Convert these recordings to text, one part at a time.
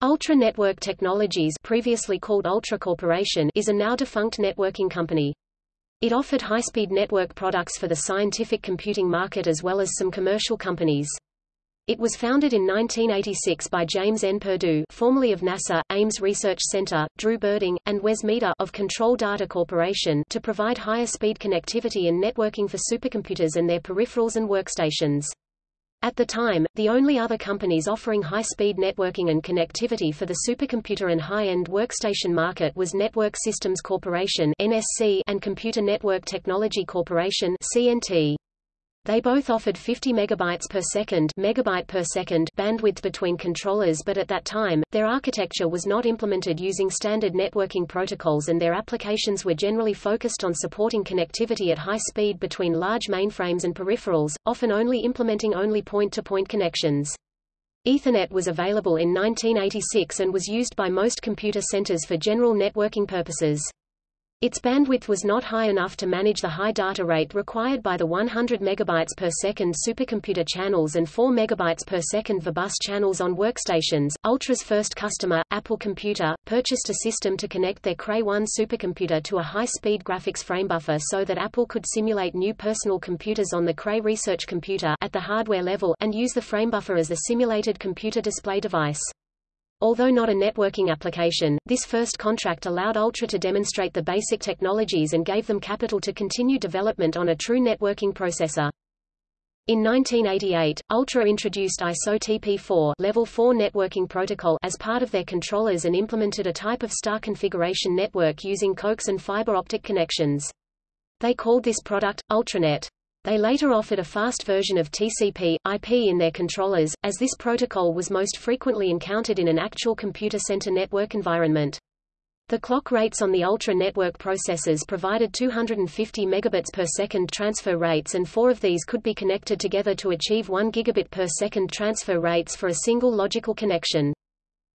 Ultra Network Technologies previously called Ultra Corporation is a now-defunct networking company. It offered high-speed network products for the scientific computing market as well as some commercial companies. It was founded in 1986 by James N. Purdue formerly of NASA, Ames Research Center, Drew Birding, and Wes Meador of Control Data Corporation to provide higher speed connectivity and networking for supercomputers and their peripherals and workstations. At the time, the only other companies offering high-speed networking and connectivity for the supercomputer and high-end workstation market was Network Systems Corporation (NSC) and Computer Network Technology Corporation (CNT). They both offered 50 megabytes per second, megabyte per second bandwidth between controllers but at that time, their architecture was not implemented using standard networking protocols and their applications were generally focused on supporting connectivity at high speed between large mainframes and peripherals, often only implementing only point-to-point -point connections. Ethernet was available in 1986 and was used by most computer centers for general networking purposes. Its bandwidth was not high enough to manage the high data rate required by the 100 MB per second supercomputer channels and 4 MB per second verbus channels on workstations. Ultra's first customer, Apple Computer, purchased a system to connect their Cray 1 supercomputer to a high-speed graphics framebuffer so that Apple could simulate new personal computers on the Cray research computer at the hardware level and use the framebuffer as the simulated computer display device. Although not a networking application, this first contract allowed Ultra to demonstrate the basic technologies and gave them capital to continue development on a true networking processor. In 1988, Ultra introduced ISO TP4 Level 4 networking protocol as part of their controllers and implemented a type of star configuration network using coax and fiber optic connections. They called this product, Ultranet. They later offered a fast version of TCP, IP in their controllers, as this protocol was most frequently encountered in an actual computer center network environment. The clock rates on the Ultra network processors provided 250 megabits per second transfer rates and four of these could be connected together to achieve 1 gigabit per second transfer rates for a single logical connection.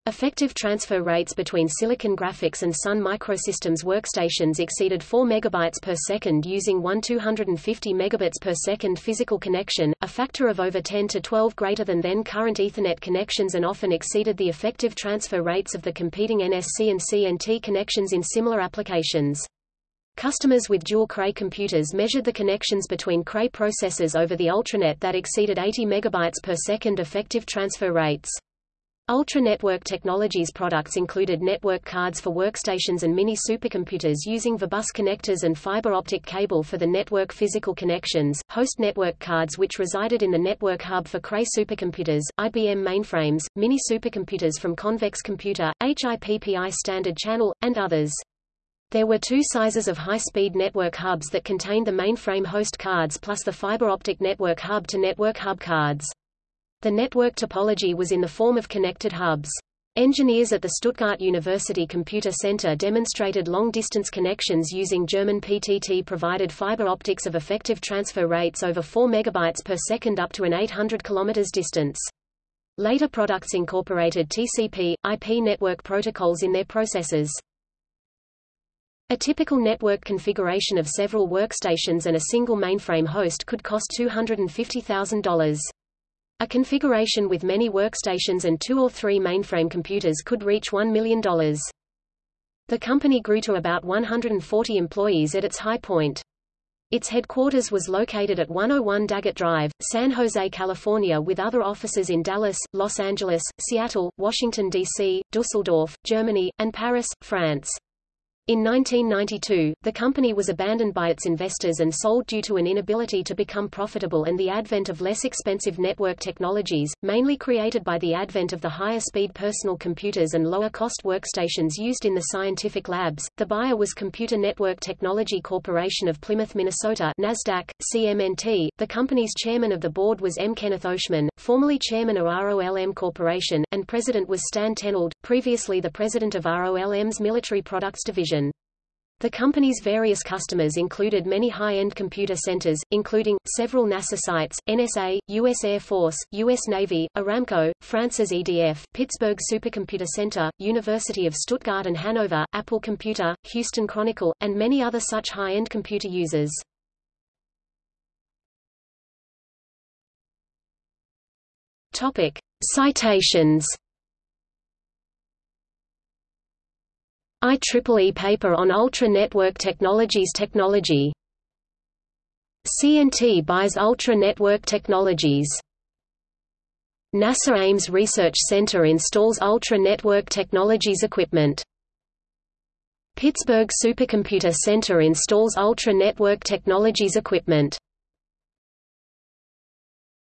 Effective transfer rates between Silicon Graphics and Sun Microsystems workstations exceeded 4 megabytes per second using one 250 megabits per second physical connection, a factor of over 10 to 12 greater than then current Ethernet connections and often exceeded the effective transfer rates of the competing NSC and CNT connections in similar applications. Customers with dual Cray computers measured the connections between Cray processors over the Ultranet that exceeded 80 megabytes per second effective transfer rates. Ultra Network Technologies products included network cards for workstations and mini supercomputers using verbus connectors and fiber optic cable for the network physical connections, host network cards which resided in the network hub for Cray supercomputers, IBM mainframes, mini supercomputers from Convex Computer, HIPPI Standard Channel, and others. There were two sizes of high-speed network hubs that contained the mainframe host cards plus the fiber optic network hub to network hub cards. The network topology was in the form of connected hubs. Engineers at the Stuttgart University Computer Center demonstrated long-distance connections using German PTT-provided fiber optics of effective transfer rates over 4 megabytes per second up to an 800 kilometers distance. Later products incorporated TCP, IP network protocols in their processors. A typical network configuration of several workstations and a single mainframe host could cost $250,000. A configuration with many workstations and two or three mainframe computers could reach $1 million. The company grew to about 140 employees at its high point. Its headquarters was located at 101 Daggett Drive, San Jose, California with other offices in Dallas, Los Angeles, Seattle, Washington, D.C., Dusseldorf, Germany, and Paris, France. In 1992, the company was abandoned by its investors and sold due to an inability to become profitable and the advent of less expensive network technologies, mainly created by the advent of the higher-speed personal computers and lower-cost workstations used in the scientific labs. The buyer was Computer Network Technology Corporation of Plymouth, Minnesota (Nasdaq: CMNT). The company's chairman of the board was M. Kenneth Oshman, formerly chairman of ROLM Corporation, and president was Stan Tenold, previously the president of ROLM's Military Products Division. The company's various customers included many high-end computer centers, including, several NASA sites, NSA, U.S. Air Force, U.S. Navy, Aramco, France's EDF, Pittsburgh Supercomputer Center, University of Stuttgart and Hanover, Apple Computer, Houston Chronicle, and many other such high-end computer users. Topic. Citations IEEE paper on Ultra Network Technologies technology. CNT buys Ultra Network Technologies. NASA Ames Research Center installs Ultra Network Technologies equipment. Pittsburgh Supercomputer Center installs Ultra Network Technologies equipment.